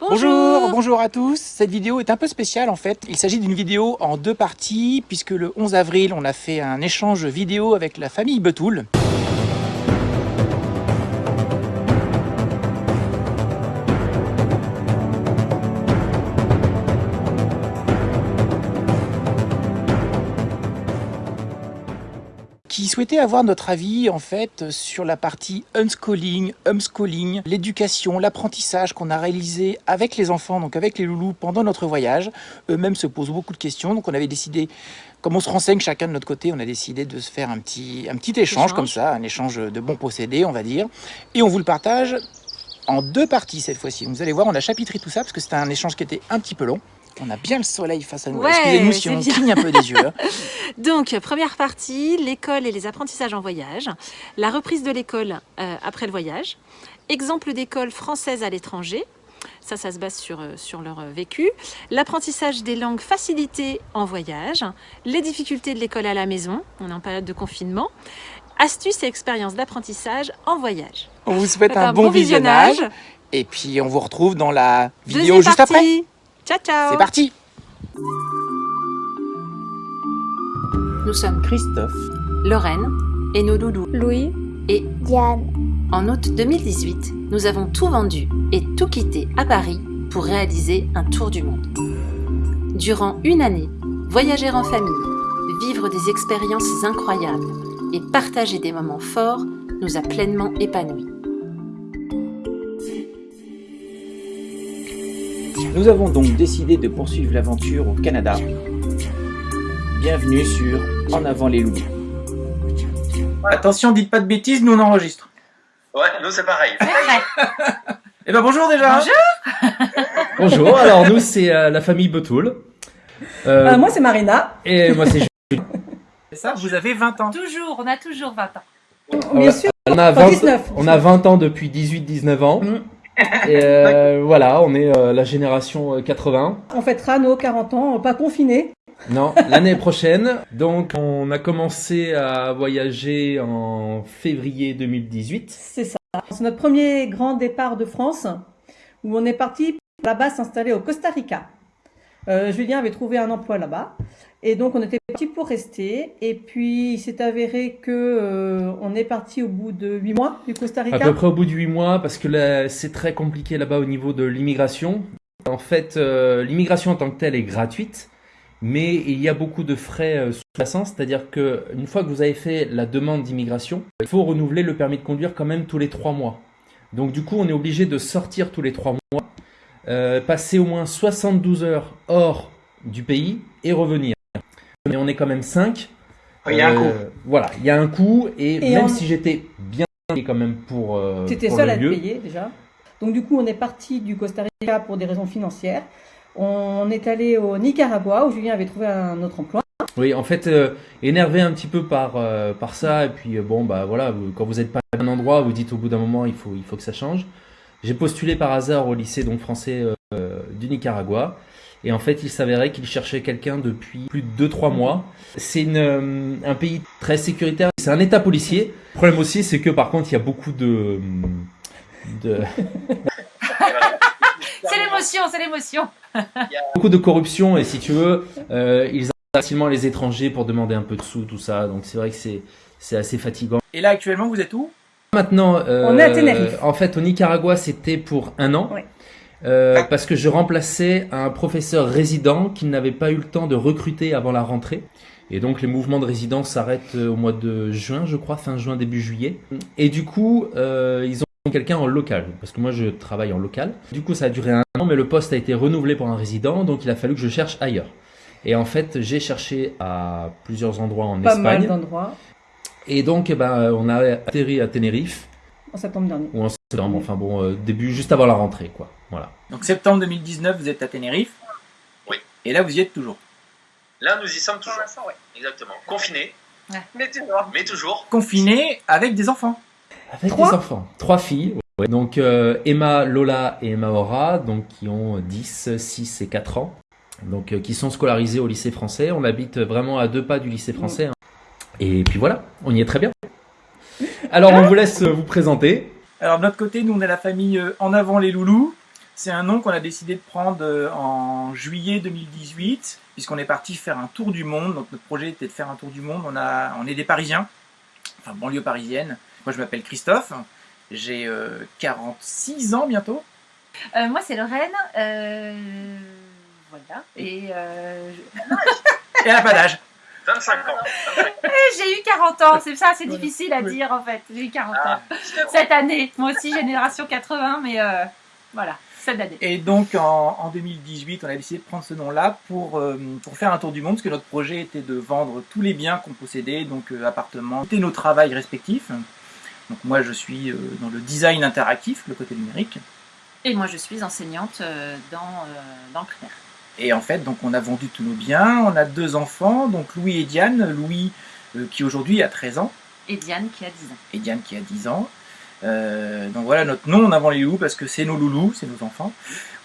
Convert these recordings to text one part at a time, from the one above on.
Bonjour, bonjour à tous. Cette vidéo est un peu spéciale en fait. Il s'agit d'une vidéo en deux parties puisque le 11 avril, on a fait un échange vidéo avec la famille Betoul. Qui souhaitait avoir notre avis en fait sur la partie unschooling, homeschooling, l'éducation, l'apprentissage qu'on a réalisé avec les enfants, donc avec les loulous pendant notre voyage. Eux-mêmes se posent beaucoup de questions, donc on avait décidé, comme on se renseigne chacun de notre côté, on a décidé de se faire un petit, un petit échange, échange. comme ça, un échange de bons procédés, on va dire, et on vous le partage en deux parties cette fois-ci. Vous allez voir, on a chapitré tout ça parce que c'était un échange qui était un petit peu long. On a bien le soleil face à nous. Ouais, Excusez-nous si on cligne un peu des yeux. Hein. Donc, première partie, l'école et les apprentissages en voyage. La reprise de l'école euh, après le voyage. Exemple d'école française à l'étranger. Ça, ça se base sur, euh, sur leur euh, vécu. L'apprentissage des langues facilitées en voyage. Les difficultés de l'école à la maison. On est en période de confinement. Astuces et expériences d'apprentissage en voyage. On vous souhaite un, un, bon, bon visionnage. visionnage. Et puis, on vous retrouve dans la vidéo Deuxième juste partie. après. Ciao, ciao C'est parti Nous sommes Christophe, Lorraine et nos loulous Louis et Diane. En août 2018, nous avons tout vendu et tout quitté à Paris pour réaliser un tour du monde. Durant une année, voyager en famille, vivre des expériences incroyables et partager des moments forts nous a pleinement épanouis. Nous avons donc décidé de poursuivre l'aventure au Canada. Bienvenue sur En avant les loups. Attention, dites pas de bêtises, nous on enregistre. Ouais, nous c'est pareil. Eh ben bonjour déjà Bonjour Bonjour, alors nous c'est euh, la famille Betoul. Euh, euh, moi c'est Marina. Et moi c'est Jules. C'est ça, vous avez 20 ans. Toujours, on a toujours 20 ans. Bien sûr. On a 20, 19. On a 20 ans depuis 18-19 ans. Mm. Et euh, voilà, on est euh, la génération 80. On fêtera nos 40 ans, pas confinés. Non, l'année prochaine. Donc, on a commencé à voyager en février 2018. C'est ça. C'est notre premier grand départ de France, où on est parti là-bas s'installer au Costa Rica. Euh, Julien avait trouvé un emploi là-bas. Et donc, on était parti pour rester. Et puis, il s'est avéré que euh, on est parti au bout de huit mois du Costa Rica. À peu près au bout de huit mois, parce que c'est très compliqué là-bas au niveau de l'immigration. En fait, euh, l'immigration en tant que telle est gratuite, mais il y a beaucoup de frais euh, sous-jacents. C'est-à-dire que une fois que vous avez fait la demande d'immigration, il faut renouveler le permis de conduire quand même tous les trois mois. Donc, du coup, on est obligé de sortir tous les trois mois, passer au moins 72 heures hors du pays et revenir mais on est quand même 5. Il y a un coup. Voilà, il y a un coût, et, et même on... si j'étais bien payé quand même pour. Euh, tu étais seul à te payer déjà. Donc du coup, on est parti du Costa Rica pour des raisons financières. On est allé au Nicaragua où Julien avait trouvé un autre emploi. Oui, en fait, euh, énervé un petit peu par, euh, par ça, et puis bon, bah voilà, vous, quand vous n'êtes pas à un endroit, vous dites au bout d'un moment, il faut, il faut que ça change. J'ai postulé par hasard au lycée donc français du Nicaragua. Et en fait, il s'avérait qu'il cherchait quelqu'un depuis plus de 2-3 mois. C'est euh, un pays très sécuritaire. C'est un état policier. Le problème aussi, c'est que par contre, il y a beaucoup de... de... c'est l'émotion, c'est l'émotion. beaucoup de corruption et si tu veux, euh, ils ont facilement les étrangers pour demander un peu de sous, tout ça. Donc c'est vrai que c'est assez fatigant. Et là, actuellement, vous êtes où? Maintenant, euh, on est à Tenerife. En fait, au Nicaragua, c'était pour un an. Oui. Euh, parce que je remplaçais un professeur résident qui n'avait pas eu le temps de recruter avant la rentrée. Et donc les mouvements de résidence s'arrêtent au mois de juin, je crois, fin juin, début juillet. Et du coup, euh, ils ont quelqu'un en local, parce que moi je travaille en local. Du coup, ça a duré un an, mais le poste a été renouvelé pour un résident, donc il a fallu que je cherche ailleurs. Et en fait, j'ai cherché à plusieurs endroits en Pas Espagne. mal d'endroits. Et donc, eh ben, on a atterri à Tenerife. En septembre dernier. Ou en septembre, enfin bon, euh, début, juste avant la rentrée, quoi. Voilà. Donc septembre 2019, vous êtes à Tenerife. Oui. Et là, vous y êtes toujours. Là, nous y sommes toujours. Ouais. Exactement. Confinés. Ouais. Mais toujours. Mais toujours. Confinés avec des enfants. Avec Trois des enfants. Trois filles. Ouais. Donc euh, Emma, Lola et Emma Aura, donc qui ont 10, 6 et 4 ans. Donc euh, qui sont scolarisés au lycée français. On habite vraiment à deux pas du lycée français. Hein. Et puis voilà, on y est très bien. Alors on vous laisse vous présenter. Alors de notre côté, nous on est la famille euh, En avant les loulous. C'est un nom qu'on a décidé de prendre euh, en juillet 2018, puisqu'on est parti faire un tour du monde. Donc notre projet était de faire un tour du monde. On, a, on est des Parisiens, enfin banlieue parisienne. Moi je m'appelle Christophe, j'ai 46 ans bientôt. Euh, moi, c'est Lorraine. Euh, voilà. Et euh, Et elle n'a pas d'âge. 25 ans. j'ai eu 40 ans. C'est ça, c'est difficile à dire en fait. J'ai eu 40 Ah, ans cette année. Moi aussi, génération 80, mais euh, voilà, cette année. Et donc en, en 2018, on a décidé de prendre ce nom-là pour, euh, pour faire un tour du monde, parce que notre projet était de vendre tous les biens qu'on possédait, donc euh, appartements, et nos travails respectifs. Donc moi je suis euh, dans le design interactif, le côté numérique. Et moi, je suis enseignante dans, dans le primaire. Et en fait, donc on a vendu tous nos biens, on a deux enfants, donc Louis et Diane. Louis qui aujourd'hui a 13 ans Et Diane qui a 10 ans. et Diane qui a 10 ans. Euh, donc voilà notre nom en avant les loups parce que c'est nos loulous, c'est nos enfants.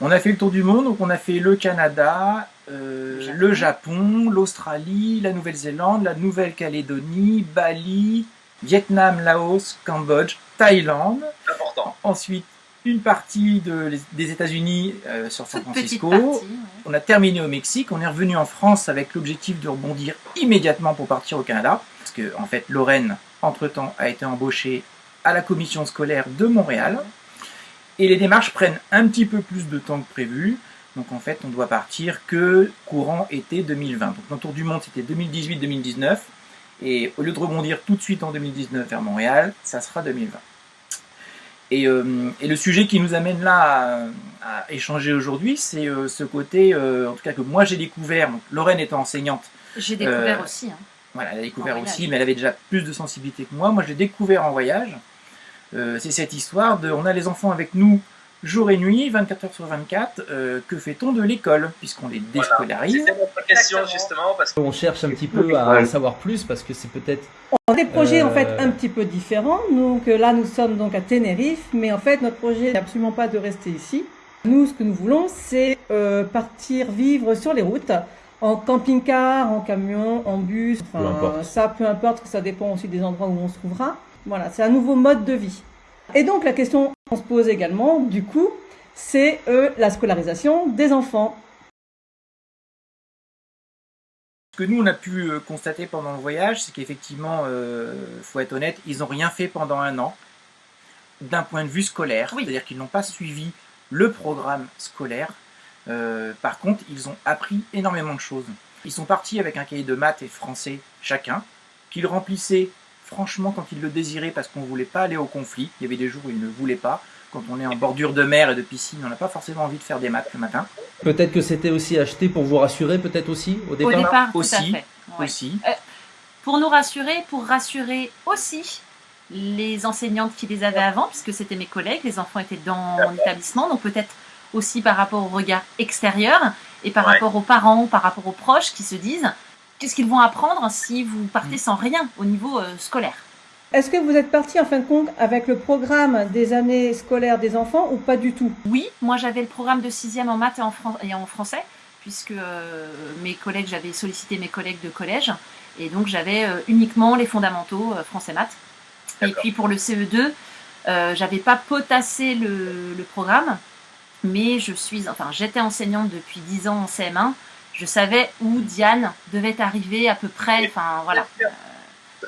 On a fait le tour du monde, donc on a fait le Canada, euh, le Japon, l'Australie, la Nouvelle-Zélande, la Nouvelle-Calédonie, Bali, Vietnam, Laos, Cambodge, Thaïlande. C'est important. Ensuite, une partie de- des États-Unis euh, sur San Toute petite Francisco. partie. ouais. On a terminé au Mexique, on est revenu en France avec l'objectif de rebondir immédiatement pour partir au Canada. Parce que, en fait, Lorraine, entre-temps, a été embauchée à la commission scolaire de Montréal. Et les démarches prennent un petit peu plus de temps que prévu. Donc, en fait, on doit partir que courant été 2020. Donc, notre tour du monde, c'était 2018-2019. Et au lieu de rebondir tout de suite en 2019 vers Montréal, ça sera 2020. Et, euh, et le sujet qui nous amène là à, à échanger aujourd'hui, c'est euh, ce côté, euh, en tout cas que moi j'ai découvert, donc Lorraine étant enseignante, J'ai découvert aussi. hein. voilà, elle a découvert En voyage. aussi, mais elle avait déjà plus de sensibilité que moi. Moi je l'ai découvert en voyage. Euh, c'est cette histoire de, on a les enfants avec nous jour et nuit, 24 heures sur 24. euh, que fait-on de l'école puisqu'on les Voilà. déscolarise notre question justement parce que On cherche un petit peu à en savoir plus parce que c'est peut-être On a des projets en fait Euh. un petit peu différents. Donc là, nous sommes donc à Tenerife, mais en fait, notre projet n'est absolument pas de rester ici. Nous, ce que nous voulons, c'est euh, partir vivre sur les routes, en camping-car, en camion, en bus. Peu importe. ça, peu importe, ça dépend aussi des endroits où on se trouvera. Voilà, c'est un nouveau mode de vie. Et donc, la question qu'on se pose également, du coup, c'est euh, la scolarisation des enfants. Ce que nous on a pu euh, constater pendant le voyage, c'est qu'effectivement, euh, faut être honnête, ils n'ont rien fait pendant un an d'un point de vue scolaire, Oui. c'est-à-dire qu'ils n'ont pas suivi le programme scolaire. Euh, par contre, ils ont appris énormément de choses. Ils sont partis avec un cahier de maths et français chacun, qu'ils remplissaient franchement quand ils le désiraient parce qu'on ne voulait pas aller au conflit. Il y avait des jours où ils ne voulaient pas. Quand on est en bordure de mer et de piscine, on n'a pas forcément envie de faire des maths le matin. peut-être que c'était aussi acheté pour vous rassurer, peut-être aussi au Au départ. départ, tout à aussi, fait. Ouais. Aussi. Pour nous rassurer, pour rassurer aussi les enseignantes qui les avaient avant, puisque c'était mes collègues, les enfants étaient dans mon établissement, donc peut-être aussi par rapport au regard extérieur et par Ouais. rapport aux parents, par rapport aux proches qui se disent qu'est-ce qu'ils vont apprendre si vous partez Mm. sans rien au niveau euh, scolaire. Est-ce que vous êtes parti en fin de compte avec le programme des années scolaires des enfants ou pas du tout? Oui, moi j'avais le programme de sixième en maths et en, fran- et en français, puisque euh, mes collègues, j'avais sollicité mes collègues de collège, et donc j'avais euh, uniquement les fondamentaux euh, français maths. Et puis pour le CE2, euh, j'avais pas potassé le, le programme, mais je suis, enfin j'étais enseignante depuis 10 ans en CM1. Je savais où Diane devait arriver à peu près. Enfin voilà,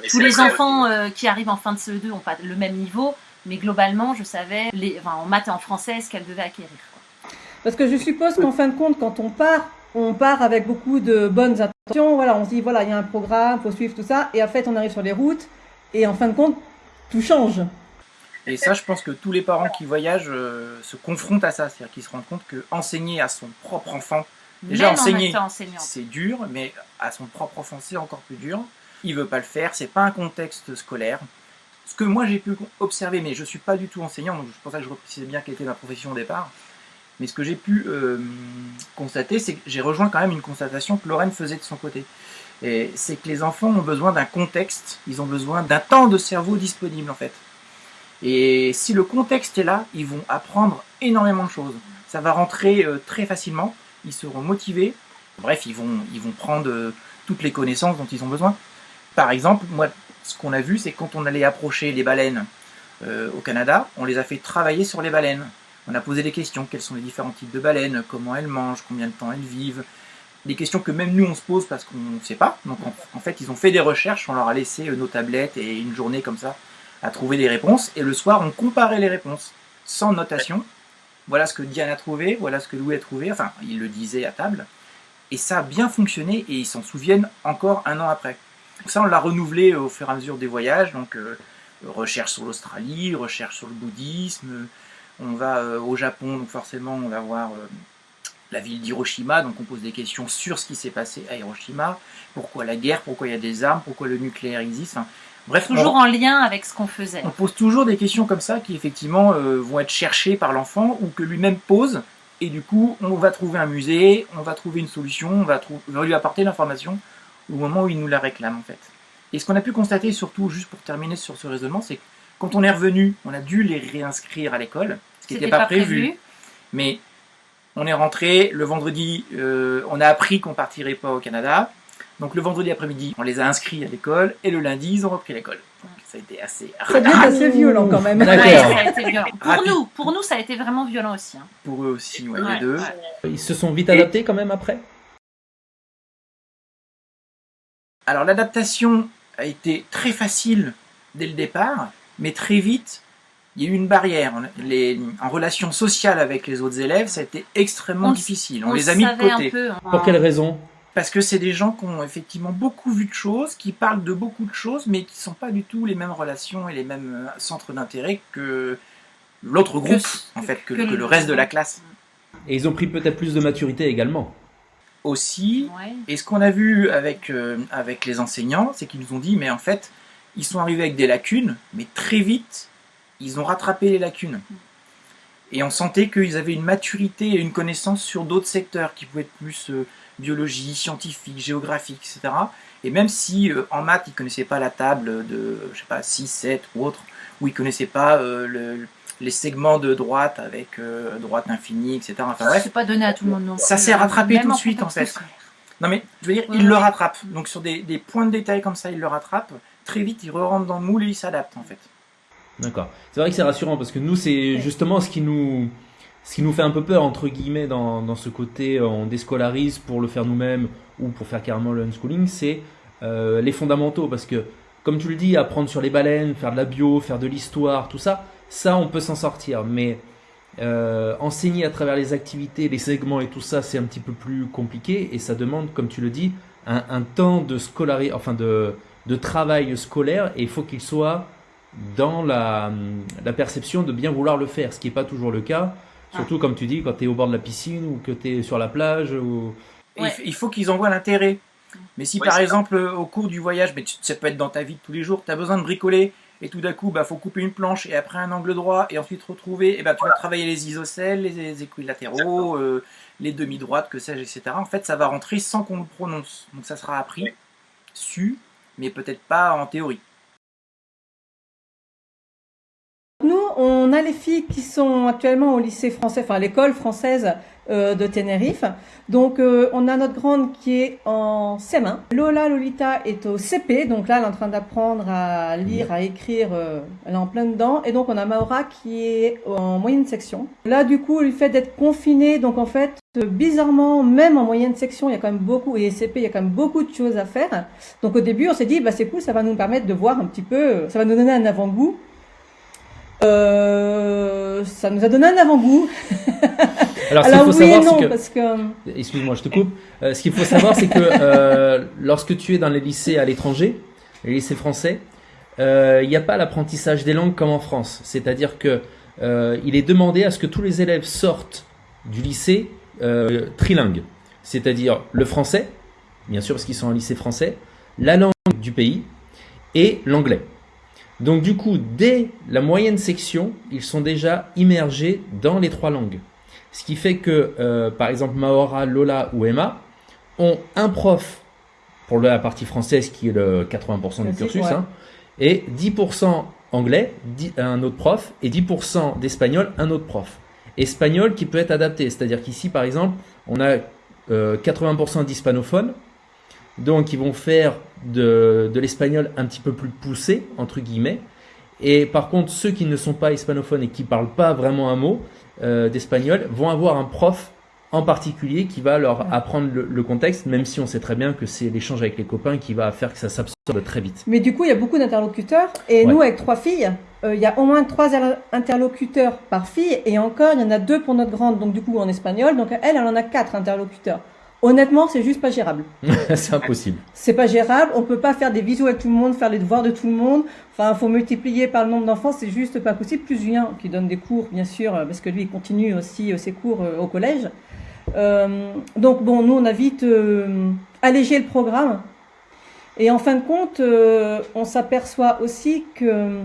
tous les enfants euh, qui arrivent en fin de CE2 n'ont pas le même niveau, mais globalement, je savais les, enfin, en maths et en français ce qu'elles devaient acquérir. quoi. Parce que je suppose qu'en fin de compte, quand on part, on part avec beaucoup de bonnes intentions. Voilà, on se dit, voilà, il y a un programme, faut suivre tout ça. Et en fait, on arrive sur les routes. Et en fin de compte, tout change. Et ça, je pense que tous les parents qui voyagent euh, se confrontent à ça. C'est-à-dire qu'ils se rendent compte que enseigner à son propre enfant, Déjà, Même enseigner, en c'est dur, mais à son propre enfant, c'est encore plus dur. Il veut pas le faire, c'est pas un contexte scolaire. Ce que moi j'ai pu observer, mais je suis pas du tout enseignant, donc c'est pour ça que je reprécisais bien quelle était ma profession au départ. Mais ce que j'ai pu euh, constater, c'est que j'ai rejoint quand même une constatation que Lorraine faisait de son côté. C'est que les enfants ont besoin d'un contexte, ils ont besoin d'un temps de cerveau disponible en fait. Et si le contexte est là, ils vont apprendre énormément de choses. Ça va rentrer euh, très facilement, ils seront motivés. Bref, ils vont, ils vont prendre euh, toutes les connaissances dont ils ont besoin. Par exemple, moi, ce qu'on a vu, c'est quand on allait approcher les baleines euh, au Canada, on les a fait travailler sur les baleines. On a posé des questions, quels sont les différents types de baleines, comment elles mangent, combien de temps elles vivent, des questions que même nous on se pose parce qu'on ne sait pas. Donc en, fait ils ont fait des recherches, on leur a laissé euh, nos tablettes et une journée comme ça à trouver des réponses. Et le soir on comparait les réponses sans notation. Voilà ce que Diane a trouvé, voilà ce que Louis a trouvé, enfin il le disait à table. Et ça a bien fonctionné et ils s'en souviennent encore un an après. Ça on l'a renouvelé au fur et à mesure des voyages, donc euh, recherche sur l'Australie, recherche sur le bouddhisme, on va euh, au Japon, donc forcément on va voir la ville d'Hiroshima, donc on pose des questions sur ce qui s'est passé à Hiroshima, pourquoi la guerre, pourquoi il y a des armes, pourquoi le nucléaire existe. Bref, toujours en lien avec ce qu'on faisait. On pose toujours des questions comme ça qui effectivement euh, vont être cherchées par l'enfant ou que lui-même pose, et du coup on va trouver un musée, on va trouver une solution, on va, lui apporter l'information au moment où il nous la réclame en fait. Et ce qu'on a pu constater surtout, juste pour terminer sur ce raisonnement, c'est que quand on est revenu, on a dû les réinscrire à l'école, ce qui n'était pas, prévu. Mais on est rentré, le vendredi, euh, on a appris qu'on partirait pas au Canada. Donc le vendredi après-midi, on les a inscrits à l'école, et le lundi, ils ont repris l'école. Ça a été assez... Ça a assez violent quand même. ça a été violent. Pour nous, pour nous, ça a été vraiment violent aussi. Hein. Pour eux aussi, ouais, les deux. Ils se sont vite adaptés quand même après? Alors l'adaptation a été très facile dès le départ, mais très vite, il y a eu une barrière. Les, en relation sociale avec les autres élèves, ça a été extrêmement difficile. On, les a mis de côté. Hein. Pour quelle raison? Parce que c'est des gens qui ont effectivement beaucoup vu de choses, qui parlent de beaucoup de choses, mais qui ne sont pas du tout les mêmes relations et les mêmes euh, centres d'intérêt que l'autre groupe, en fait, que, le, reste de la classe. Et ils ont pris peut-être plus de maturité également. Aussi. Et ce qu'on a vu avec, euh, avec les enseignants, c'est qu'ils nous ont dit, mais en fait, ils sont arrivés avec des lacunes, mais très vite, ils ont rattrapé les lacunes. Et on sentait qu'ils avaient une maturité et une connaissance sur d'autres secteurs qui pouvaient être plus euh, biologie, scientifique, géographique, etc. Et même si euh, en maths, ils ne connaissaient pas la table de, je sais pas, 6, 7 ou autre, ou ils ne connaissaient pas euh, les segments de droite avec droite infinie, etc. Enfin bref. C'est pas donné à tout le monde non Ça s'est rattrapé tout de suite en fait. Non mais, je veux dire, ils le rattrapent. Donc sur des, des, points de détail comme ça, ils le rattrapent. Très vite, ils re rentrent dans le moule et ils s'adaptent en fait. D'accord. C'est vrai que c'est rassurant parce que nous, c'est justement ce qui nous, ce qui nous fait un peu peur, entre guillemets, dans, ce côté, euh, on déscolarise pour le faire nous-mêmes ou pour faire carrément le unschooling, c'est euh, les fondamentaux. Parce que, comme tu le dis, apprendre sur les baleines, faire de la bio, faire de l'histoire, tout ça, ça, on peut s'en sortir. Mais euh, enseigner à travers les activités, les segments et tout ça, c'est un petit peu plus compliqué et ça demande, comme tu le dis, un, temps de enfin de, de travail scolaire et il faut qu'il soit dans la, la, perception de bien vouloir le faire, ce qui n'est pas toujours le cas. Surtout, comme tu dis, quand tu es au bord de la piscine ou que tu es sur la plage. Ou... Il faut qu'ils en voient l'intérêt. Mais si par exemple, au cours du voyage, mais ça peut être dans ta vie de tous les jours, tu as besoin de bricoler et tout d'un coup, il bah, faut couper une planche et après un angle droit et ensuite retrouver, et bah, tu vas travailler les isocèles, les, équilatéraux, euh, les demi-droites, que sais-je, etc. En fait, ça va rentrer sans qu'on le prononce. Donc ça sera appris, su, mais peut-être pas en théorie. Nous, on a les filles qui sont actuellement au lycée français, enfin à l'école française euh, de Tenerife. Donc, euh, on a notre grande qui est en CM1. Lola Lolita est au CP, donc là, elle est en train d'apprendre à lire, à écrire, euh, elle est en plein dedans. Et donc, on a Maura qui est en moyenne section. Là, du coup, le fait d'être confinée, donc en fait, bizarrement, même en moyenne section, il y a quand même beaucoup, et CP, il y a quand même beaucoup de choses à faire. Donc, au début, on s'est dit, bah, c'est cool, ça va nous permettre de voir un petit peu, ça va nous donner un avant-goût euh, ça nous a donné un avant-goût. Alors, qu'il faut savoir, c'est que... Parce que... Excuse-moi, je te coupe. Euh, ce qu'il faut savoir, c'est que euh, lorsque tu es dans les lycées à l'étranger, les lycées français, il n'y a pas l'apprentissage des langues comme en France. C'est-à-dire que il est demandé à ce que tous les élèves sortent du lycée trilingue. C'est-à-dire le français, bien sûr parce qu'ils sont en lycée français, la langue du pays et l'anglais. Donc du coup, dès la moyenne section, ils sont déjà immergés dans les trois langues. Ce qui fait que, euh, par exemple, Maora, Lola ou Emma ont un prof pour la partie française qui est le 80% du cursus, hein, et 10% anglais, un autre prof, et 10% d'espagnol, un autre prof. Espagnol qui peut être adapté, c'est-à-dire qu'ici, par exemple, on a 80% euh, d'hispanophones, donc ils vont faire de, l'espagnol un petit peu plus poussé, entre guillemets. Et par contre, ceux qui ne sont pas hispanophones et qui parlent pas vraiment un mot, euh, d'espagnol vont avoir un prof en particulier qui va leur apprendre le, le contexte, même si on sait très bien que c'est l'échange avec les copains qui va faire que ça s'absorbe très vite. Mais du coup, il y a beaucoup d'interlocuteurs. Et Ouais. nous, avec trois filles, euh, il y a au moins trois interlocuteurs par fille. Et encore, il y en a deux pour notre grande, donc du coup en espagnol. Donc elle, elle en a quatre interlocuteurs. Honnêtement, c'est juste pas gérable. c'est impossible. C'est pas gérable. On peut pas faire des visio avec tout le monde, faire les devoirs de tout le monde. Enfin, faut multiplier par le nombre d'enfants, c'est juste pas possible. Plus Julien, qui donne des cours, bien sûr, parce que lui, il continue aussi euh, ses cours euh, au collège. Euh, donc bon, nous, on a vite euh, allégé le programme. Et en fin de compte, euh, on s'aperçoit aussi que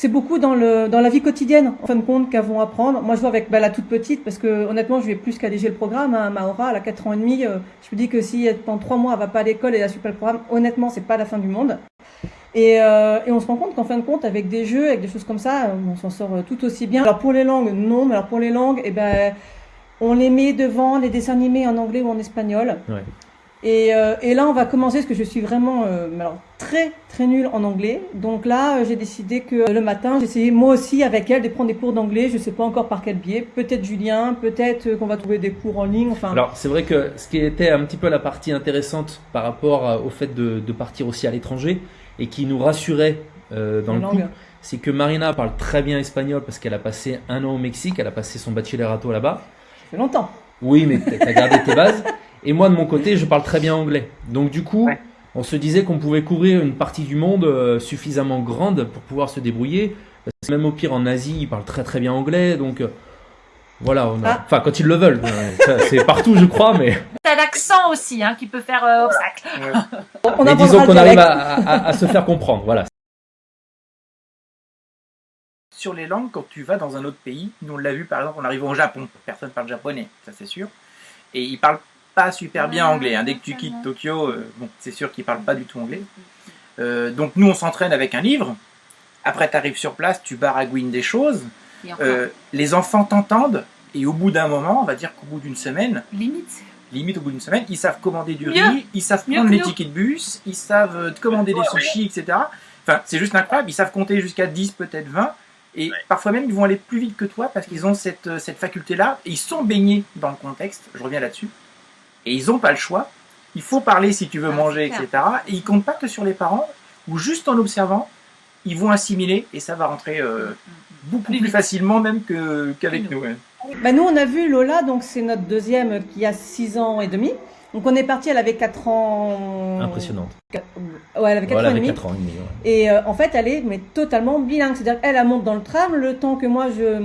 c'est beaucoup dans, la vie quotidienne, en fin de compte, qu'elles vont apprendre. Moi, je vois avec bah, la toute petite, parce que honnêtement, je vais plus qu'alléger le programme. Hein, Maora, elle a 4 ans et demi. euh, je me dis que si elle, pendant 3 mois, elle va pas à l'école et elle suit pas le programme, honnêtement, c'est pas la fin du monde. Et, euh, on se rend compte qu'en fin de compte, avec des jeux, avec des choses comme ça, euh, on s'en sort euh, tout aussi bien. Alors pour les langues, non, mais alors pour les langues, eh ben, on les met devant les dessins animés en anglais ou en espagnol. Et, euh, et là, on va commencer, parce que je suis vraiment euh, alors, très très nulle en anglais. Donc là, euh, j'ai décidé que le matin, j'essayais moi aussi avec elle de prendre des cours d'anglais. Je sais pas encore par quel biais. Peut-être Julien, peut-être qu'on va trouver des cours en ligne. Enfin, Alors c'est vrai que ce qui était un petit peu la partie intéressante par rapport au fait de, de partir aussi à l'étranger et qui nous rassurait dans le langue. couple, c'est que Marina parle très bien espagnol parce qu'elle a passé un an au Mexique, elle a passé son bachillerato là-bas. Ça fait longtemps. Oui, mais t'as gardé tes bases. Et moi, de mon côté, je parle très bien anglais. Donc, du coup, Ouais. on se disait qu'on pouvait couvrir une partie du monde euh, suffisamment grande pour pouvoir se débrouiller. Parce que même au pire, en Asie, ils parlent très très bien anglais. Donc, euh, voilà. On a... Ah. Enfin, quand ils le veulent. C'est partout, je crois. Mais, T'as l'accent aussi hein, qui peut faire euh, obstacle. On mais disons qu'on arrive dialecte. à, à- à se faire comprendre. Voilà. sur les langues, quand tu vas dans un autre pays, nous on l'a vu par exemple en arrivant au Japon, personne parle japonais, ça c'est sûr, et ils parlent pas super bien anglais. hein. Dès que tu quittes. Tokyo, euh, bon, c'est sûr qu'ils parlent pas du tout anglais. Euh, donc nous on s'entraîne avec un livre. Après tu arrives sur place, tu baragouines des choses. Euh, les enfants t'entendent et au bout d'un moment, on va dire qu'au bout d'une semaine, limite. limite au bout d'une semaine, ils savent commander du Mieux. riz, ils savent prendre les tickets de bus, ils savent te commander des sushis, etc. Enfin, c'est juste incroyable, ils savent compter jusqu'à 10, peut-être 20, et Ouais. parfois même ils vont aller plus vite que toi parce qu'ils ont cette, cette faculté-là, et ils sont baignés dans le contexte, je reviens là-dessus, et ils n'ont pas le choix, il faut parler si tu veux Ah, manger, etc. Et ils comptent pas que sur les parents, ou juste en observant, ils vont assimiler, et ça va rentrer euh, beaucoup Plus plus vite. facilement même qu'avec Plus nous. ouais. Bah, nous, on a vu Lola, donc c'est notre deuxième qui a 6 ans et demi. Donc on est parti, elle avait 4 ans. Impressionnante. Quatre- Ouais, elle avait 4 Voilà, ans et demi. 4 ans et demi. ouais. Et euh, en fait, elle est mais totalement bilingue. C'est-à-dire qu'elle, elle monte dans le tram le temps que moi, je.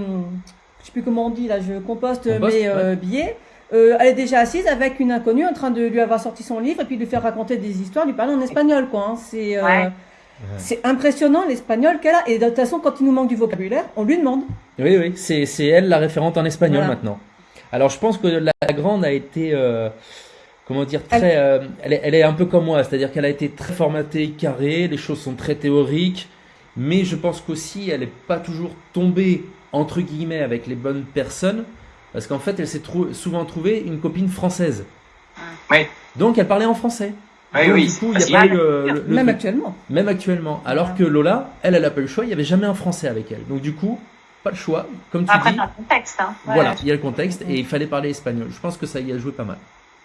Je sais plus comment on dit, là, je composte, Composte, mes euh, billets. Euh, elle est déjà assise avec une inconnue en train de lui avoir sorti son livre et puis de lui faire raconter des histoires, lui parler en espagnol, quoi. hein. C'est. euh, Ouais. C'est impressionnant l'espagnol qu'elle a. Et de toute façon, quand il nous manque du vocabulaire, on lui demande. Oui, oui, c'est c'est elle la référente en espagnol Voilà. maintenant. Alors je pense que la, la grande a été, euh, comment dire, très, euh, elle, est, elle est un peu comme moi, c'est-à-dire qu'elle a été très formatée, carrée, les choses sont très théoriques, mais je pense qu'aussi elle n'est pas toujours tombée entre guillemets avec les bonnes personnes, parce qu'en fait elle s'est trou- souvent trouvée une copine française. Ouais. Donc elle parlait en français. Oui, Donc, oui, du coup, il n'y a pas eu le, le- le Même truc. actuellement. Même actuellement. Alors Voilà. que Lola, elle, elle a pas eu le choix, il n'y avait jamais un français avec elle. Donc du coup, pas le choix, comme tu Après, dis. le contexte. Hein. Ouais. Voilà, il y a le contexte et il fallait parler espagnol. Je pense que ça y a joué pas mal.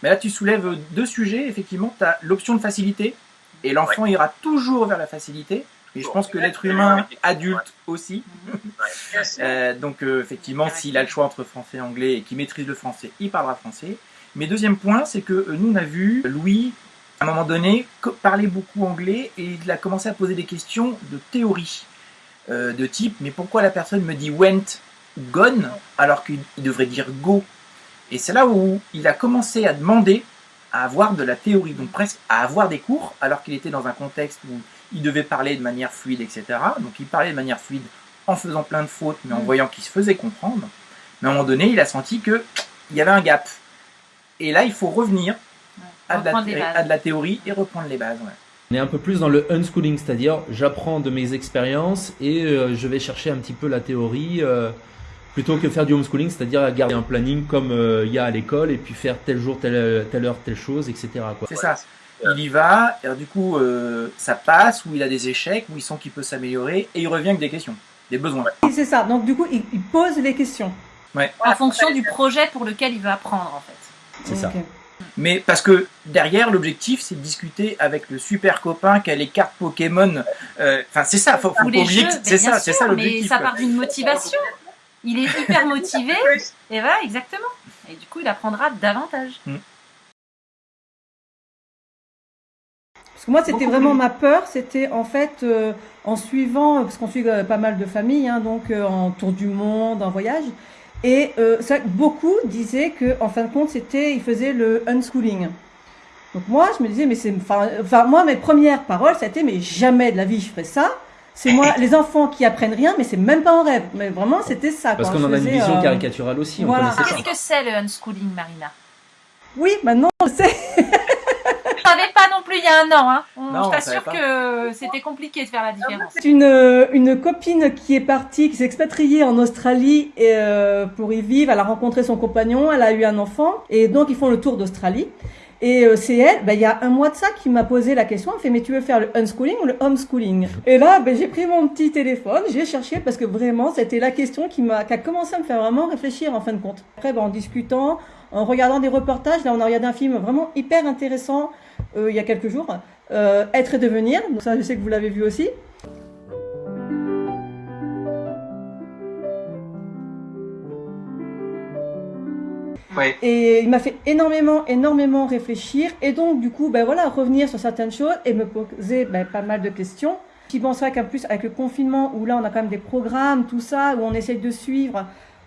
Mais là, tu soulèves deux sujets. Effectivement, tu as l'option de facilité, et l'enfant ira toujours vers la facilité. Et je pense que l'être humain adulte aussi. Euh, donc, euh, effectivement, s'il a le choix entre français et anglais et qu'il maîtrise le français, il parlera français. Mais deuxième point, c'est que euh, nous, on a vu Louis, à un moment donné, parler beaucoup anglais et il a commencé à poser des questions de théorie. De type, mais pourquoi la personne me dit went gone alors qu'il il devrait dire go? Et c'est là où il a commencé à demander à avoir de la théorie, donc presque à avoir des cours, alors qu'il était dans un contexte où il devait parler de manière fluide, etc. Donc il parlait de manière fluide en faisant plein de fautes, mais en Mm. voyant qu'il se faisait comprendre. Mais à un moment donné, il a senti que il y avait un gap. Et là, il faut revenir à de, la, à de théorie et reprendre les bases. ouais. On est un peu plus dans le unschooling, c'est-à-dire j'apprends de mes expériences et euh, je vais chercher un petit peu la théorie euh, plutôt que faire du homeschooling, c'est-à-dire garder un planning comme euh, il y a à l'école et puis faire tel jour, telle, telle heure, telle chose, etc. C'est ça. Il y va, et du coup, euh, ça passe, ou il a des échecs, où il sent qu'il peut s'améliorer, et il revient avec des questions, des besoins. Et c'est ça. Donc du coup, il, il pose les questions. Ouais. En fonction du projet pour lequel il veut apprendre, en fait. C'est ça. Mais parce que derrière, l'objectif, c'est de discuter avec le super copain qui a les cartes Pokémon. Euh, Enfin, c'est ça, faut, faut Ou mais c'est ça, c'est ça Mais l'objectif. ça quoi. part d'une motivation. Il est hyper motivé, et voilà, exactement. Et du coup, il apprendra davantage. Parce que moi, c'était vraiment ma peur, c'était en fait euh, en suivant, parce qu'on suit euh, pas mal de familles, hein, donc euh, en tour du monde, en voyage, et euh, ça, beaucoup disaient que, en fin de compte, c'était, ils faisaient le unschooling. Donc moi, je me disais, mais c'est, enfin, enfin, moi, mes premières paroles, ça a été, mais jamais de la vie je ferais ça. C'est moi, les enfants qui apprennent rien, mais c'est même pas en rêve. Mais vraiment, c'était ça. Parce qu'on en a une vision euh, caricaturale aussi, on voilà. Qu'est-ce que c'est le unschooling, Marina? Oui, maintenant, je sais. Je savais pas non plus il y a un an. Hein. On- Non, on je t'assure que c'était compliqué de faire la différence. C'est une, euh, une copine qui est partie, qui s'est expatriée en Australie et, euh, pour y vivre. Elle a rencontré son compagnon, elle a eu un enfant et donc ils font le tour d'Australie. Et euh, c'est elle, ben, il y a un mois de ça, qui m'a posé la question. Elle fait, mais tu veux faire le unschooling ou le homeschooling? Et là, ben, j'ai pris mon petit téléphone, j'ai cherché parce que vraiment, c'était la question qui m'a, qui a commencé à me faire vraiment réfléchir en fin de compte. Après, ben, en discutant, en regardant des reportages, là, on a regardé un film vraiment hyper intéressant euh, il y a quelques jours, euh, Être et devenir. Donc ça, je sais que vous l'avez vu aussi. Ouais. Et il m'a fait énormément, énormément réfléchir. Et donc, du coup, ben voilà, revenir sur certaines choses et me poser ben, pas mal de questions. J'y penserais qu'en plus, avec le confinement, où là, on a quand même des programmes, tout ça, où on essaye de suivre,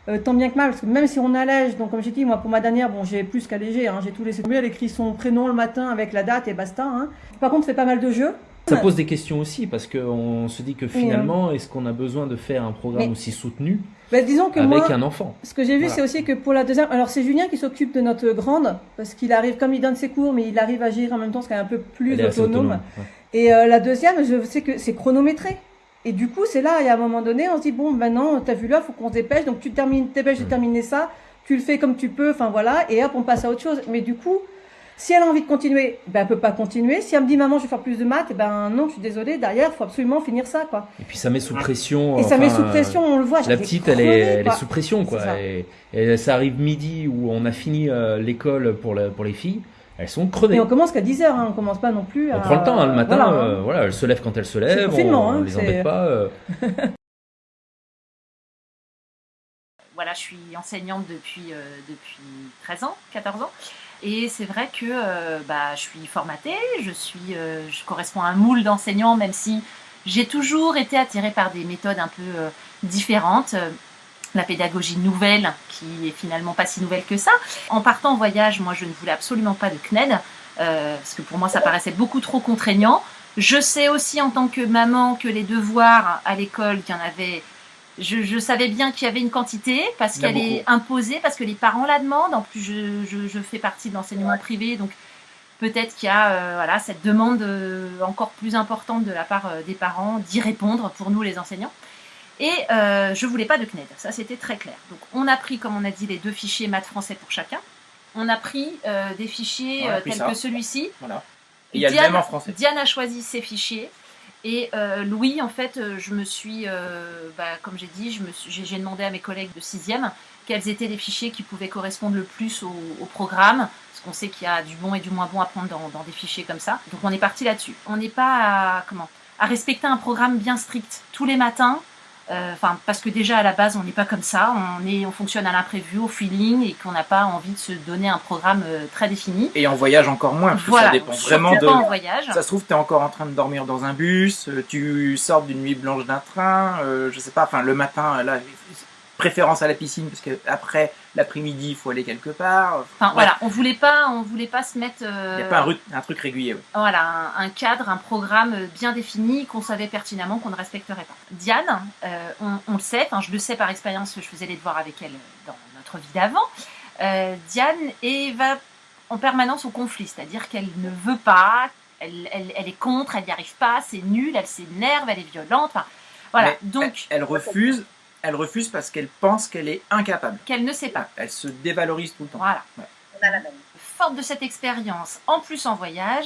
euh, tant bien que mal, parce que même si on allège, donc comme j'ai dit, moi, pour ma dernière, bon, j'ai plus qu'allégé, hein, j'ai tout laissé tomber. Elle écrit son prénom le matin avec la date et basta. Hein. Par contre, c'est pas mal de jeux. Ça pose des questions aussi parce qu'on se dit que finalement, est-ce qu'on a besoin de faire un programme Mais- aussi soutenu Ben, disons que avec moi, un enfant Ce que j'ai vu, Voilà. c'est aussi que pour la deuxième, alors c'est Julien qui s'occupe de notre grande, parce qu'il arrive, comme il donne ses cours, mais il arrive à gérer en même temps, ce qui est un peu plus Elle autonome. autonome, ouais. Et euh, la deuxième, je sais que c'est chronométré. Et du coup, c'est là, il y a un moment donné, on se dit, bon, maintenant, t'as vu là, faut qu'on se dépêche, donc tu termines, dépêches de Mm. terminer ça, tu le fais comme tu peux, enfin voilà, et hop, on passe à autre chose. Mais du coup, si elle a envie de continuer, ben, elle peut pas continuer. Si elle me dit, maman, je vais faire plus de maths, eh ben, non, je suis désolée, derrière, faut absolument finir ça, quoi. Et puis ça met sous pression. Et ça met sous pression, on le voit. La petite, elle est, elle est sous pression, quoi. Ça. Et, et ça arrive midi où on a fini euh, l'école pour, la- pour les filles. Elles sont crevées. Et on commence qu'à 10h, hein, on commence pas non plus à... On prend le temps, hein, le matin, Voilà, hein. euh, voilà, elles se lèvent quand elles se lèvent, on, confinement, on hein, les embête pas. euh. Voilà, je suis enseignante depuis, euh, depuis 13 ans, 14 ans. Et c'est vrai que euh, bah, je suis formatée, je, suis, euh, corresponds à un moule d'enseignants, même si j'ai toujours été attirée par des méthodes un peu euh, différentes. La pédagogie nouvelle, qui est finalement pas si nouvelle que ça. En partant en voyage, moi, je ne voulais absolument pas de CNED, parce que pour moi, ça paraissait beaucoup trop contraignant. Je sais aussi en tant que maman que les devoirs à l'école, qu'il y en avait je, je savais bien qu'il y avait une quantité parce qu'elle est imposée, parce que les parents la demandent. En plus, je, je, je fais partie de l'enseignement privé, donc peut-être qu'il y a euh, voilà, cette demande euh, encore plus importante de la part euh, des parents d'y répondre pour nous les enseignants. Et je voulais pas de CNED, ça c'était très clair. Donc on a pris, comme on a dit, les deux fichiers maths français pour chacun. On a pris des fichiers On a pris tels ça. que celui-ci. Voilà. Et il y a le Diane- même en français. Diane a choisi ses fichiers. Et euh, Louis, en fait, euh, je me suis, euh, bah, comme j'ai dit, je j'ai demandé à mes collègues de 6e quels étaient les fichiers qui pouvaient correspondre le plus au, au programme. Parce qu'on sait qu'il y a du bon et du moins bon à prendre dans, dans des fichiers comme ça. Donc on est parti là-dessus. On n'est pas à, comment, à respecter un programme bien strict tous les matins. Euh, Enfin, parce que déjà à la base, on n'est pas comme ça. On, est, on fonctionne à l'imprévu, au feeling, et qu'on n'a pas envie de se donner un programme euh, très défini. Et en voyage encore moins, parce que ça dépend vraiment de. pas en voyage. Ça se trouve, t'es encore en train de dormir dans un bus, euh, tu sors d'une nuit blanche d'un train, euh, je sais pas, enfin le matin, là, préférence à la piscine, parce que après l'après-midi, il faut aller quelque part. Enfin Ouais. voilà, on voulait pas, on voulait pas se mettre. Il euh, n'y a pas un, ru- un truc régulier. ouais. voilà, un, un cadre, un programme bien défini qu'on savait pertinemment qu'on ne respecterait pas. Diane, euh, on, on le sait, enfin, je le sais par expérience, je faisais les devoirs avec elle dans notre vie d'avant. Euh, Diane est, va en permanence au conflit, c'est-à-dire qu'elle ne veut pas, elle, elle- elle est contre, elle n'y arrive pas, c'est nul, elle s'énerve, elle est violente. Enfin, voilà, Mais donc Elle, elle refuse, elle refuse parce qu'elle pense qu'elle est incapable. qu'elle ne sait pas. Elle se dévalorise tout le temps. Voilà. Ouais. Forte de cette expérience, en plus en voyage,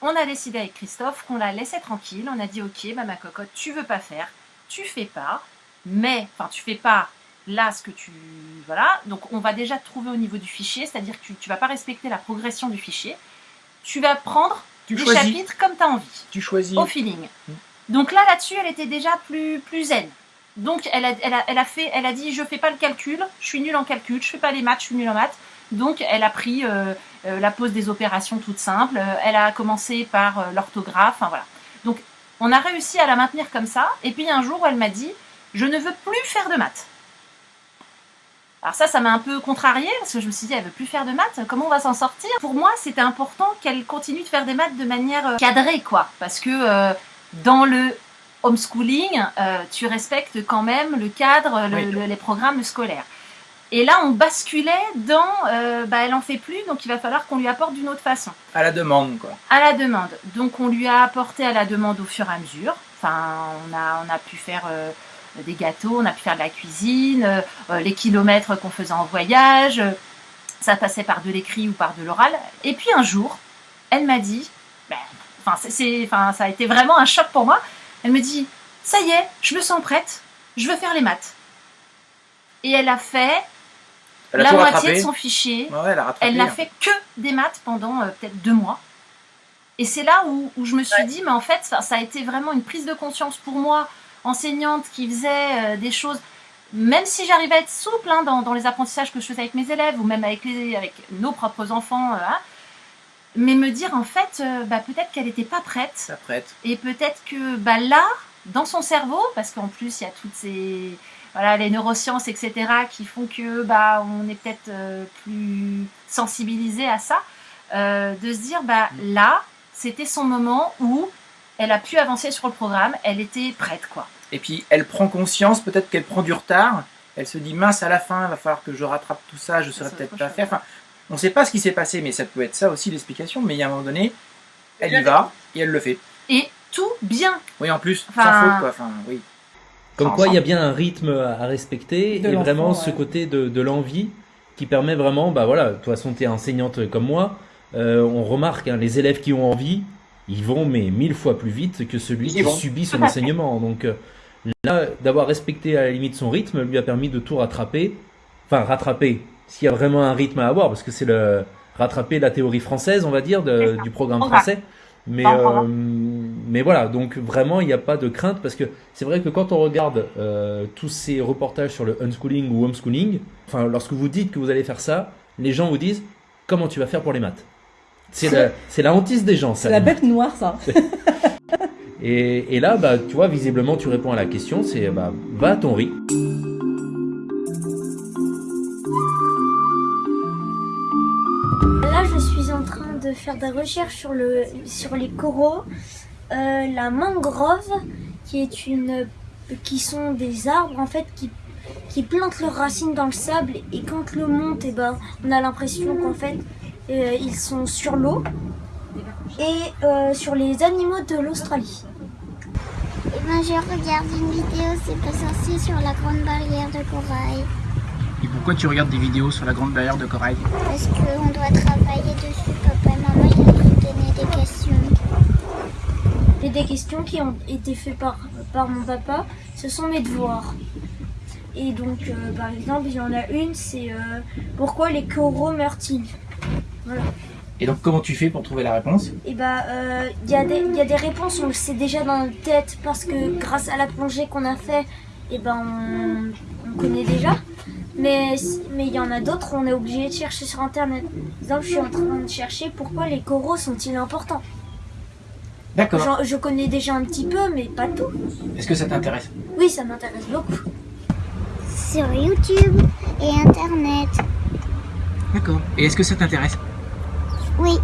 on a décidé avec Christophe qu'on la laissait tranquille. On a dit ok, bah, ma cocotte, tu veux pas faire, tu fais pas, mais enfin tu fais pas là, ce que tu... Voilà, donc on va déjà te trouver au niveau du fichier, c'est-à-dire que tu ne vas pas respecter la progression du fichier. Tu vas prendre Tu des choisis. chapitres comme tu as envie, Tu choisis. au feeling. Donc là, là-dessus, elle était déjà plus, plus zen. Donc elle a, fait, elle a dit, je fais pas le calcul, je suis nulle en calcul, je fais pas les maths, je suis nulle en maths. Donc elle a pris euh, euh, la pose des opérations toute simple, euh, elle a commencé par l'orthographe, enfin voilà. Donc on a réussi à la maintenir comme ça, et puis un jour elle m'a dit, je ne veux plus faire de maths. Alors ça, ça m'a un peu contrariée, parce que je me suis dit, elle veut plus faire de maths, comment on va s'en sortir? Pour moi, c'était important qu'elle continue de faire des maths de manière cadrée, quoi, parce que dans le homeschooling, euh, tu respectes quand même le cadre, le- Oui. le- les programmes scolaires. Et là, on basculait dans, euh, bah, elle en fait plus, donc il va falloir qu'on lui apporte d'une autre façon À la demande, quoi. à la demande. Donc on lui a apporté à la demande au fur et à mesure. Enfin, on a, on a pu faire euh, des gâteaux, on a pu faire de la cuisine, euh, les kilomètres qu'on faisait en voyage. ça passait par de l'écrit ou par de l'oral. Et puis un jour, elle m'a dit, ben, enfin, ça a été vraiment un choc pour moi. Elle me dit, ça y est, je me sens prête, je veux faire les maths. Et elle a fait Elle a la moitié rattrapé. de son fichier. Ouais, elle a rattrapé. Elle n'a fait que des maths pendant euh, peut-être deux mois. Et c'est là où, où je me suis dit, mais en fait, ça, ça a été vraiment une prise de conscience pour moi, enseignante qui faisait euh, des choses, même si j'arrivais à être souple hein, dans, dans les apprentissages que je faisais avec mes élèves ou même avec, les, avec nos propres enfants, euh, hein, mais me dire en fait, euh, bah, peut-être qu'elle n'était pas prête et peut-être que bah, là, dans son cerveau, parce qu'en plus il y a toutes ces voilà les neurosciences etc qui font que bah on est peut-être euh, plus sensibilisé à ça, euh, de se dire bah là c'était son moment où elle a pu avancer sur le programme, elle était prête quoi. Et puis elle prend conscience, peut-être qu'elle prend du retard. Elle se dit mince à la fin, il va falloir que je rattrape tout ça, je saurais Ça, peut-être pas faire. Enfin, on ne sait pas ce qui s'est passé, mais ça peut être ça aussi l'explication. Mais il y a un moment donné, elle y va et elle le fait. Et tout bien. Oui, en plus, Enfin- sans faute quoi. Enfin, oui. Comme quoi, il y a bien un rythme à respecter De et vraiment ce côté de, de l'envie qui permet vraiment, bah voilà, de toute façon, tu es enseignante comme moi, euh, on remarque, hein, les élèves qui ont envie, ils vont mais mille fois plus vite que celui Ils qui vont. subit son enseignement. Donc euh, là, d'avoir respecté à la limite son rythme lui a permis de tout rattraper, enfin rattraper, s'il y a vraiment un rythme à avoir, parce que c'est le rattraper la théorie française, on va dire, de- du programme français. Mais, euh, mais voilà, donc vraiment, il n'y a pas de crainte parce que c'est vrai que quand on regarde euh, tous ces reportages sur le unschooling ou homeschooling, enfin, lorsque vous dites que vous allez faire ça, les gens vous disent comment tu vas faire pour les maths? C'est la, la hantise des gens, ça. C'est la bête noire, ça. Et, et là, bah, tu vois, visiblement, tu réponds à la question, c'est bah, va à ton rythme. Faire des recherches sur, le, sur les coraux. Euh, la mangrove, qui, est une, qui sont des arbres en fait qui, qui plantent leurs racines dans le sable et quand l'eau monte, eh ben, on a l'impression qu'en fait euh, ils sont sur l'eau. Et euh, sur les animaux de l'Australie. Eh ben, je regarde une vidéo, c'est pas sorcier sur la grande barrière de corail. Et pourquoi tu regardes des vidéos sur la grande barrière de corail? Parce qu'on doit travailler dessus, papa et maman, ils nous donné des questions. Et des questions qui ont été faites par, par mon papa, ce sont mes devoirs. Et donc, euh, par exemple, il y en a une, c'est euh, pourquoi les coraux meurent-ils? Voilà. Et donc, comment tu fais pour trouver la réponse? Et bah, euh, il y, a des- il y a des réponses, on le sait déjà dans notre tête, parce que grâce à la plongée qu'on a fait, et ben, on, on connaît déjà. Mais mais il y en a d'autres, on est obligé de chercher sur Internet. Par exemple, je suis en train de chercher pourquoi les coraux sont-ils importants. D'accord. Je connais déjà un petit peu, mais pas tout. Est-ce que ça t'intéresse? Oui, ça m'intéresse beaucoup. Sur YouTube et Internet. D'accord. Et est-ce que ça t'intéresse? Oui.